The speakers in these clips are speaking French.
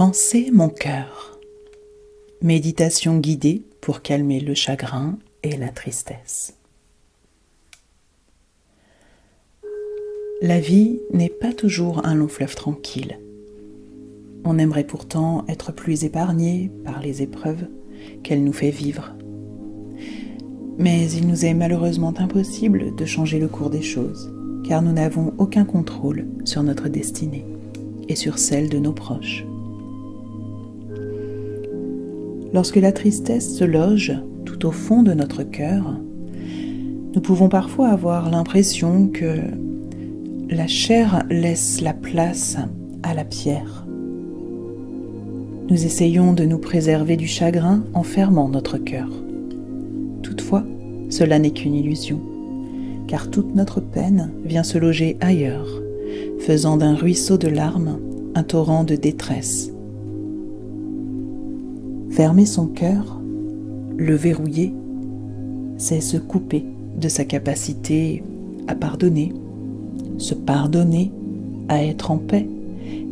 Pensez mon cœur. Méditation guidée pour calmer le chagrin et la tristesse. La vie n'est pas toujours un long fleuve tranquille. On aimerait pourtant être plus épargné par les épreuves qu'elle nous fait vivre. Mais il nous est malheureusement impossible de changer le cours des choses, car nous n'avons aucun contrôle sur notre destinée et sur celle de nos proches. Lorsque la tristesse se loge tout au fond de notre cœur, nous pouvons parfois avoir l'impression que la chair laisse la place à la pierre. Nous essayons de nous préserver du chagrin en fermant notre cœur. Toutefois, cela n'est qu'une illusion, car toute notre peine vient se loger ailleurs, faisant d'un ruisseau de larmes un torrent de détresse Fermer son cœur, le verrouiller, c'est se couper de sa capacité à pardonner, se pardonner, à être en paix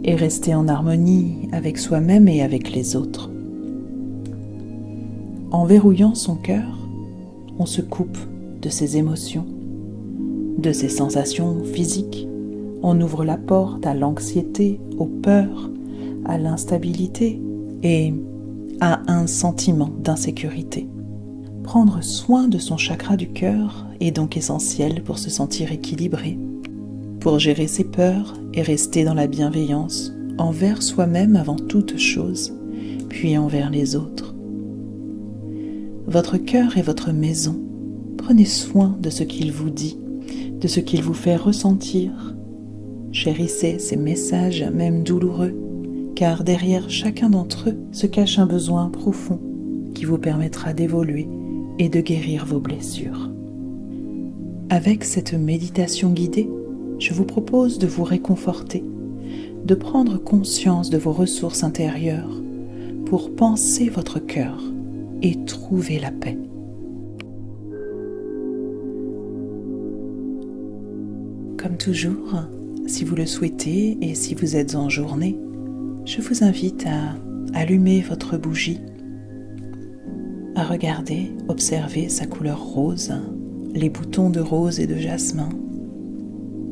et rester en harmonie avec soi-même et avec les autres. En verrouillant son cœur, on se coupe de ses émotions, de ses sensations physiques, on ouvre la porte à l'anxiété, aux peurs, à l'instabilité et a un sentiment d'insécurité. Prendre soin de son chakra du cœur est donc essentiel pour se sentir équilibré, pour gérer ses peurs et rester dans la bienveillance envers soi-même avant toute chose, puis envers les autres. Votre cœur est votre maison. Prenez soin de ce qu'il vous dit, de ce qu'il vous fait ressentir. Chérissez ces messages, même douloureux, car derrière chacun d'entre eux se cache un besoin profond qui vous permettra d'évoluer et de guérir vos blessures. Avec cette méditation guidée, je vous propose de vous réconforter, de prendre conscience de vos ressources intérieures pour penser votre cœur et trouver la paix. Comme toujours, si vous le souhaitez et si vous êtes en journée, je vous invite à allumer votre bougie, à regarder, observer sa couleur rose, les boutons de rose et de jasmin,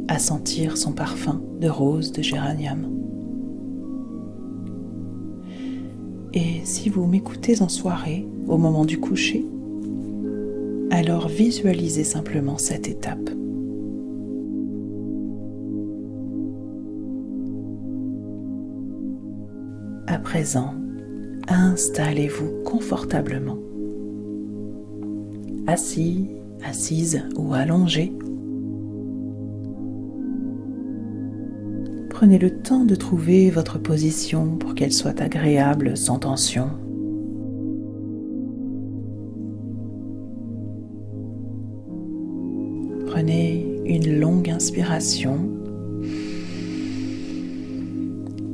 à sentir son parfum de rose de géranium. Et si vous m'écoutez en soirée, au moment du coucher, alors visualisez simplement cette étape. Présent, installez-vous confortablement. Assis, assise ou allongé. Prenez le temps de trouver votre position pour qu'elle soit agréable sans tension. Prenez une longue inspiration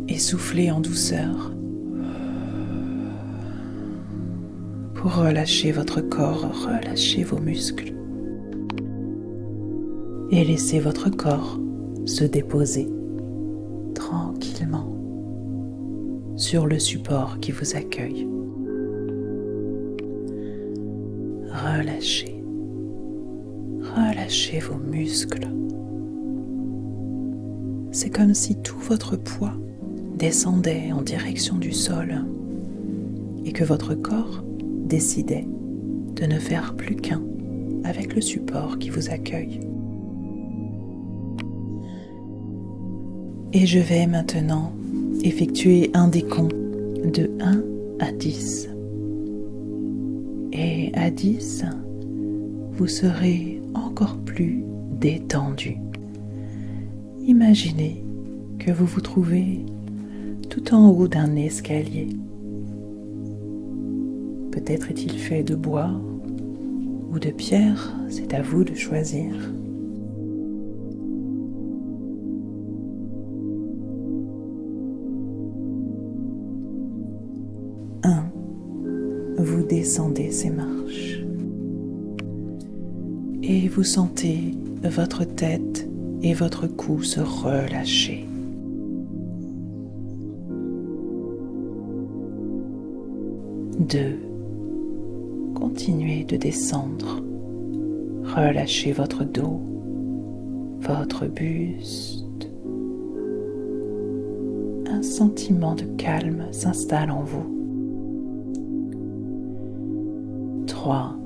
et soufflez en douceur pour relâcher votre corps, relâcher vos muscles et laissez votre corps se déposer tranquillement sur le support qui vous accueille. Relâchez, relâchez vos muscles. C'est comme si tout votre poids descendait en direction du sol et que votre corps décidait de ne faire plus qu'un avec le support qui vous accueille. Et je vais maintenant effectuer un décompte de 1 à 10. Et à 10, vous serez encore plus détendu. Imaginez que vous vous trouvez tout en haut d'un escalier. Peut-être est-il fait de bois ou de pierre, c'est à vous de choisir. Un, vous descendez ces marches et vous sentez votre tête et votre cou se relâcher. 2. Continuez de descendre. Relâchez votre dos, votre buste. Un sentiment de calme s'installe en vous. 3.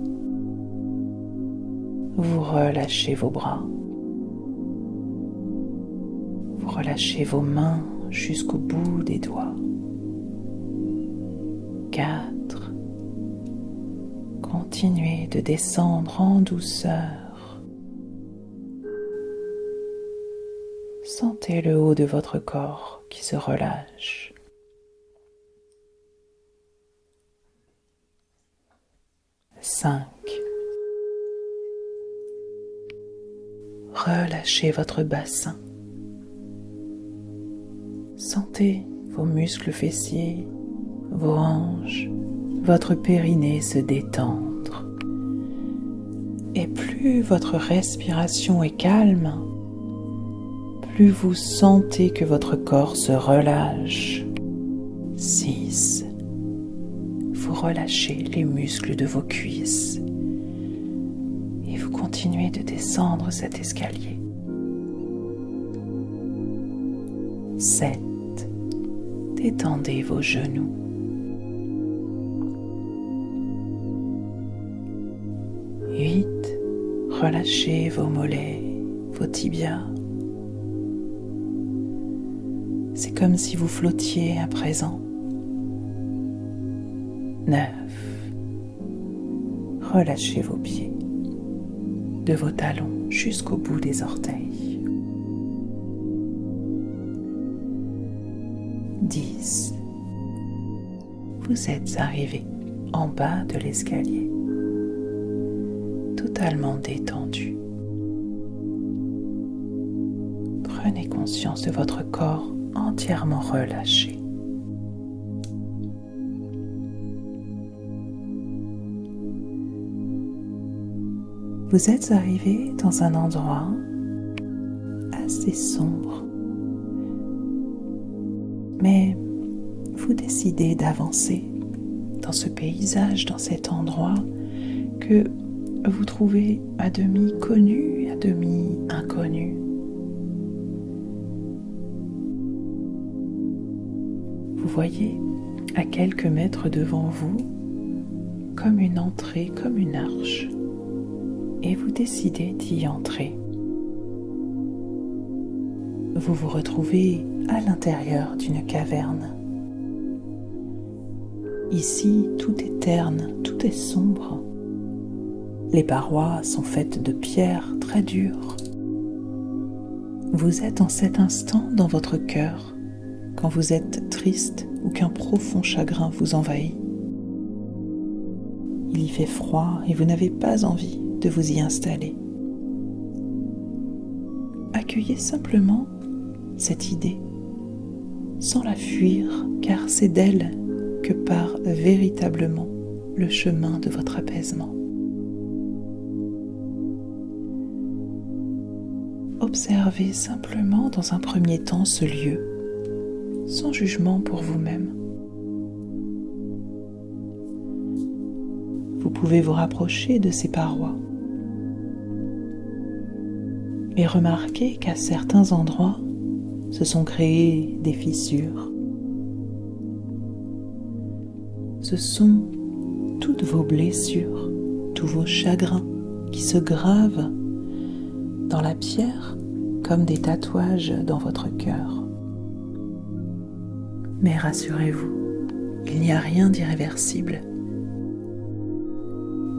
Vous relâchez vos bras. Vous relâchez vos mains jusqu'au bout des doigts. 4. Continuez de descendre en douceur. Sentez le haut de votre corps qui se relâche. 5. Relâchez votre bassin. Sentez vos muscles fessiers, vos hanches, votre périnée se détendre. Et plus votre respiration est calme, plus vous sentez que votre corps se relâche. 6 vous relâchez les muscles de vos cuisses et vous continuez de descendre cet escalier. 7. Détendez vos genoux. 8. Relâchez vos mollets, vos tibias. C'est comme si vous flottiez à présent. 9. Relâchez vos pieds, de vos talons jusqu'au bout des orteils. 10. Vous êtes arrivé en bas de l'escalier, totalement détendu. Prenez conscience de votre corps entièrement relâché. vous êtes arrivé dans un endroit assez sombre. Mais vous décidez d'avancer dans ce paysage, dans cet endroit que vous trouvez à demi connu, à demi inconnu. Vous voyez à quelques mètres devant vous comme une entrée, comme une arche et vous décidez d'y entrer. Vous vous retrouvez à l'intérieur d'une caverne. Ici, tout est terne, tout est sombre. Les parois sont faites de pierres très dures. Vous êtes en cet instant dans votre cœur, quand vous êtes triste ou qu'un profond chagrin vous envahit. Il y fait froid et vous n'avez pas envie de vous y installer. Accueillez simplement cette idée, sans la fuir, car c'est d'elle que part véritablement le chemin de votre apaisement. Observez simplement dans un premier temps ce lieu, sans jugement pour vous-même. Vous pouvez vous rapprocher de ces parois et remarquez qu'à certains endroits se sont créées des fissures. Ce sont toutes vos blessures, tous vos chagrins qui se gravent dans la pierre comme des tatouages dans votre cœur. Mais rassurez-vous, il n'y a rien d'irréversible.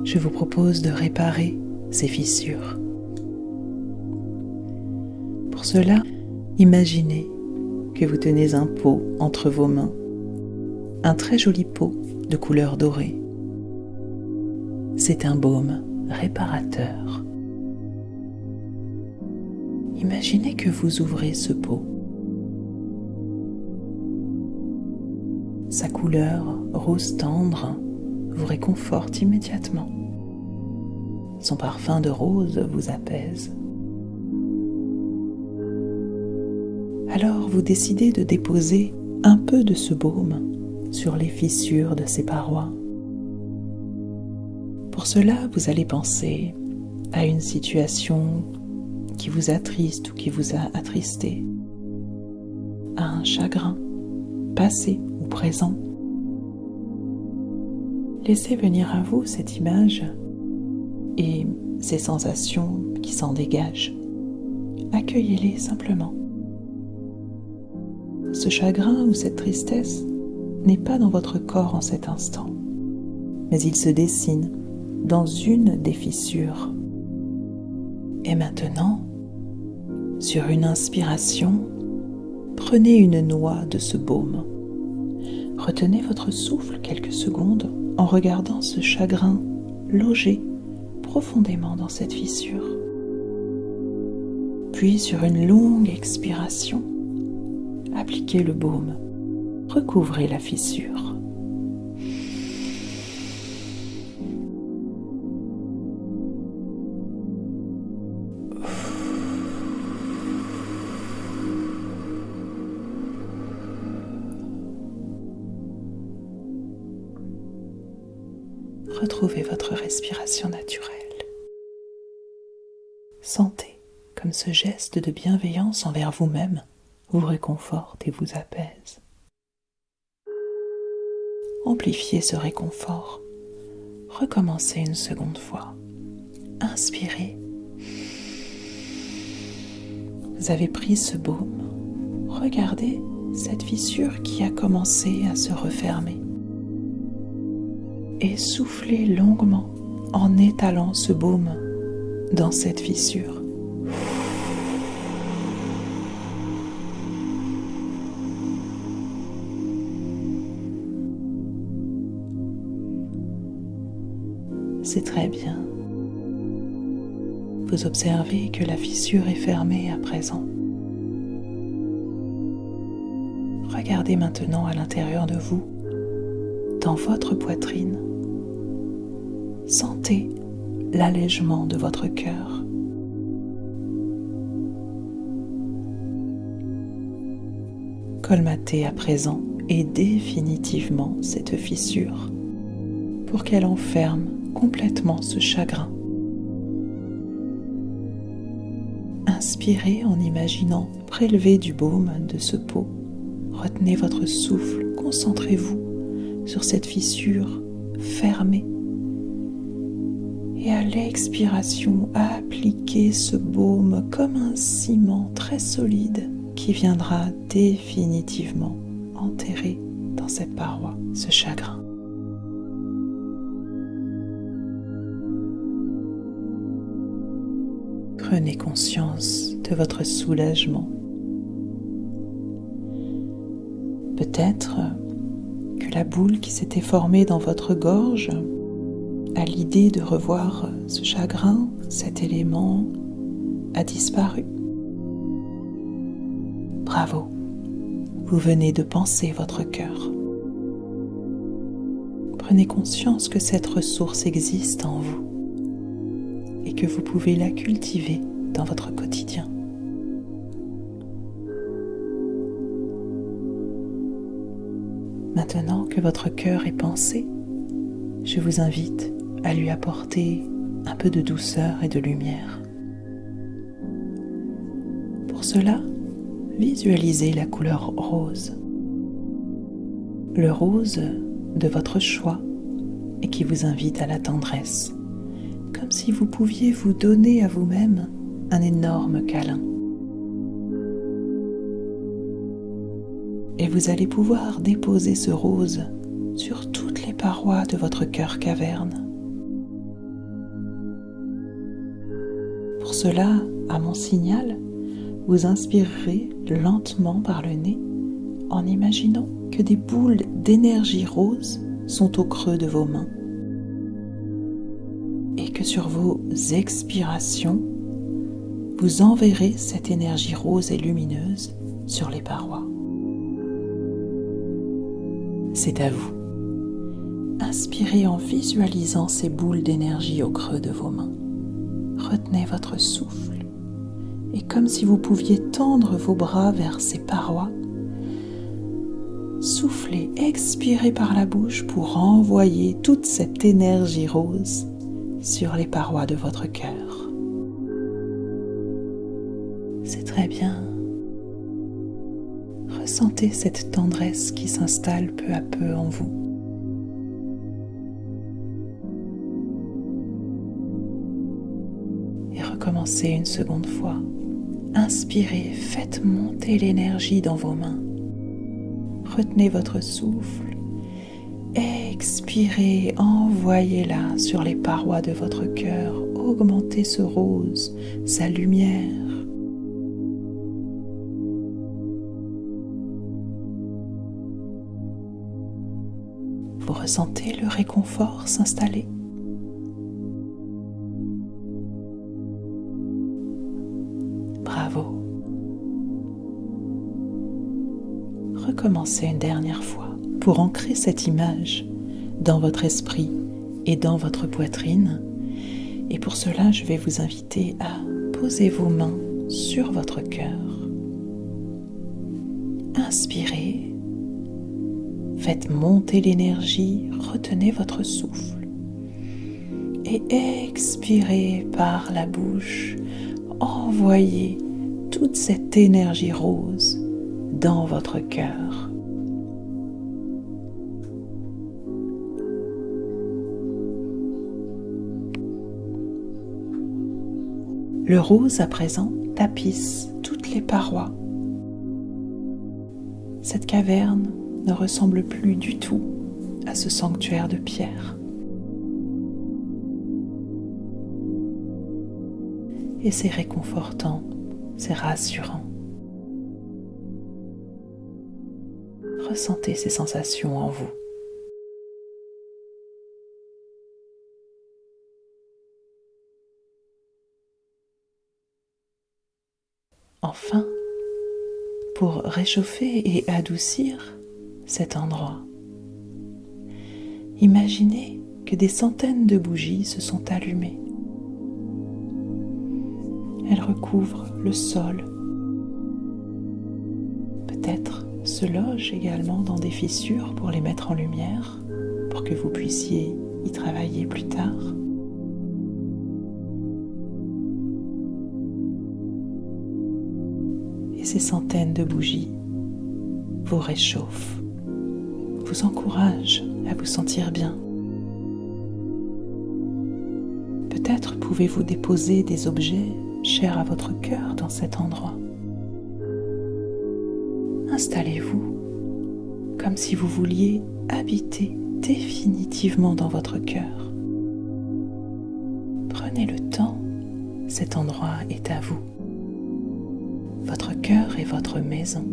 Je vous propose de réparer ces fissures pour cela, imaginez que vous tenez un pot entre vos mains, un très joli pot de couleur dorée. C'est un baume réparateur. Imaginez que vous ouvrez ce pot. Sa couleur rose tendre vous réconforte immédiatement. Son parfum de rose vous apaise. Alors vous décidez de déposer un peu de ce baume sur les fissures de ces parois Pour cela, vous allez penser à une situation qui vous attriste ou qui vous a attristé, à un chagrin, passé ou présent. Laissez venir à vous cette image et ces sensations qui s'en dégagent. Accueillez-les simplement. Ce chagrin ou cette tristesse n'est pas dans votre corps en cet instant, mais il se dessine dans une des fissures. Et maintenant, sur une inspiration, prenez une noix de ce baume. Retenez votre souffle quelques secondes en regardant ce chagrin logé profondément dans cette fissure. Puis sur une longue expiration, appliquez le baume, recouvrez la fissure. Retrouvez votre respiration naturelle. Sentez comme ce geste de bienveillance envers vous-même vous réconforte et vous apaise. Amplifiez ce réconfort. Recommencez une seconde fois. Inspirez. Vous avez pris ce baume. Regardez cette fissure qui a commencé à se refermer. Et soufflez longuement en étalant ce baume dans cette fissure. C'est très bien. Vous observez que la fissure est fermée à présent. Regardez maintenant à l'intérieur de vous, dans votre poitrine. Sentez l'allègement de votre cœur. Colmatez à présent et définitivement cette fissure pour qu'elle enferme complètement ce chagrin. Inspirez en imaginant prélever du baume de ce pot. Retenez votre souffle, concentrez-vous sur cette fissure fermée et à l'expiration, appliquez ce baume comme un ciment très solide qui viendra définitivement enterrer dans cette paroi ce chagrin. Prenez conscience de votre soulagement. Peut-être que la boule qui s'était formée dans votre gorge à l'idée de revoir ce chagrin, cet élément a disparu. Bravo, vous venez de penser votre cœur. Prenez conscience que cette ressource existe en vous et que vous pouvez la cultiver dans votre quotidien. Maintenant que votre cœur est pensé, je vous invite à lui apporter un peu de douceur et de lumière. Pour cela, visualisez la couleur rose. Le rose de votre choix et qui vous invite à la tendresse, comme si vous pouviez vous donner à vous-même un énorme câlin. Et vous allez pouvoir déposer ce rose sur toutes les parois de votre cœur caverne cela, à mon signal, vous inspirerez lentement par le nez en imaginant que des boules d'énergie rose sont au creux de vos mains et que sur vos expirations, vous enverrez cette énergie rose et lumineuse sur les parois. C'est à vous. Inspirez en visualisant ces boules d'énergie au creux de vos mains retenez votre souffle et comme si vous pouviez tendre vos bras vers ces parois, soufflez, expirez par la bouche pour envoyer toute cette énergie rose sur les parois de votre cœur. C'est très bien. Ressentez cette tendresse qui s'installe peu à peu en vous. Une seconde fois. Inspirez, faites monter l'énergie dans vos mains. Retenez votre souffle. Expirez, envoyez-la sur les parois de votre cœur. Augmentez ce rose, sa lumière. Vous ressentez le réconfort s'installer Recommencez une dernière fois pour ancrer cette image dans votre esprit et dans votre poitrine. Et pour cela, je vais vous inviter à poser vos mains sur votre cœur. Inspirez Faites monter l'énergie, retenez votre souffle et expirez par la bouche. Envoyez toute cette énergie rose dans votre cœur. Le rose à présent tapisse toutes les parois. Cette caverne ne ressemble plus du tout à ce sanctuaire de pierre. Et c'est réconfortant, c'est rassurant. Ressentez ces sensations en vous. Enfin, pour réchauffer et adoucir, cet endroit. Imaginez que des centaines de bougies se sont allumées. Elles recouvrent le sol. Se logent également dans des fissures pour les mettre en lumière, pour que vous puissiez y travailler plus tard. Et ces centaines de bougies vous réchauffent vous encourage à vous sentir bien. Peut-être pouvez-vous déposer des objets chers à votre cœur dans cet endroit. Installez-vous comme si vous vouliez habiter définitivement dans votre cœur. Prenez le temps, cet endroit est à vous. Votre cœur est votre maison.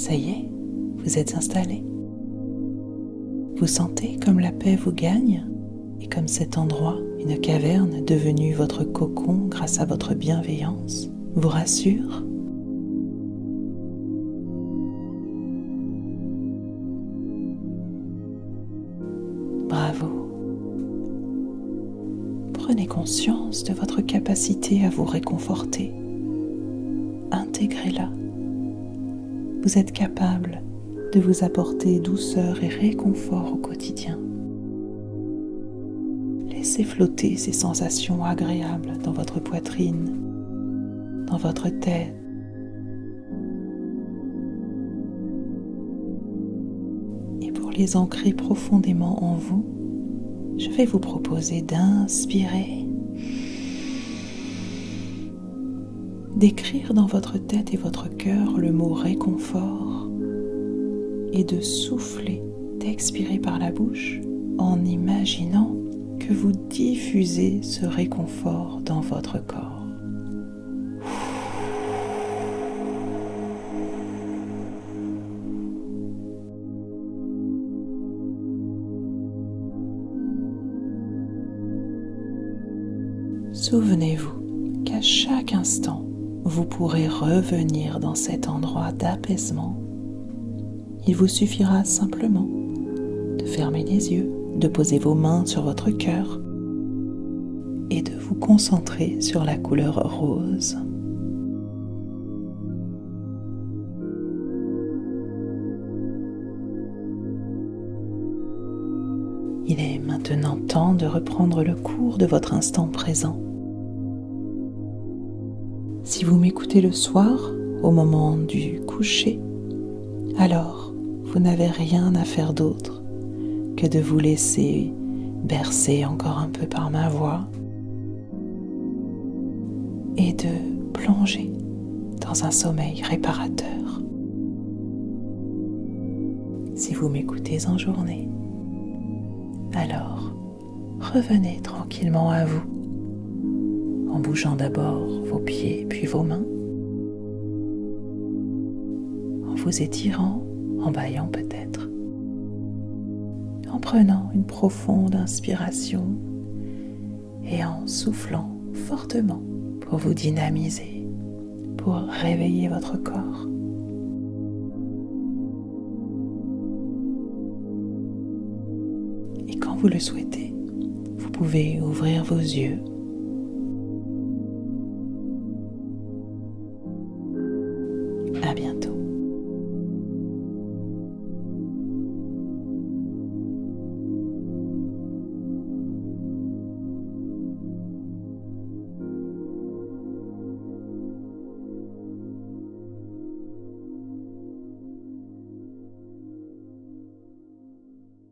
Ça y est, vous êtes installé. Vous sentez comme la paix vous gagne et comme cet endroit, une caverne devenue votre cocon grâce à votre bienveillance, vous rassure Bravo. Prenez conscience de votre capacité à vous réconforter. Intégrez-la vous êtes capable de vous apporter douceur et réconfort au quotidien. Laissez flotter ces sensations agréables dans votre poitrine, dans votre tête. Et pour les ancrer profondément en vous, je vais vous proposer d'inspirer d'écrire dans votre tête et votre cœur le mot réconfort et de souffler, d'expirer par la bouche en imaginant que vous diffusez ce réconfort dans votre corps. Souvenez-vous qu'à chaque instant, vous pourrez revenir dans cet endroit d'apaisement. Il vous suffira simplement de fermer les yeux, de poser vos mains sur votre cœur et de vous concentrer sur la couleur rose. Il est maintenant temps de reprendre le cours de votre instant présent. Si vous m'écoutez le soir, au moment du coucher, alors vous n'avez rien à faire d'autre que de vous laisser bercer encore un peu par ma voix et de plonger dans un sommeil réparateur. Si vous m'écoutez en journée, alors revenez tranquillement à vous en bougeant d'abord vos pieds puis vos mains, en vous étirant, en baillant peut-être, en prenant une profonde inspiration et en soufflant fortement pour vous dynamiser, pour réveiller votre corps. Et quand vous le souhaitez, vous pouvez ouvrir vos yeux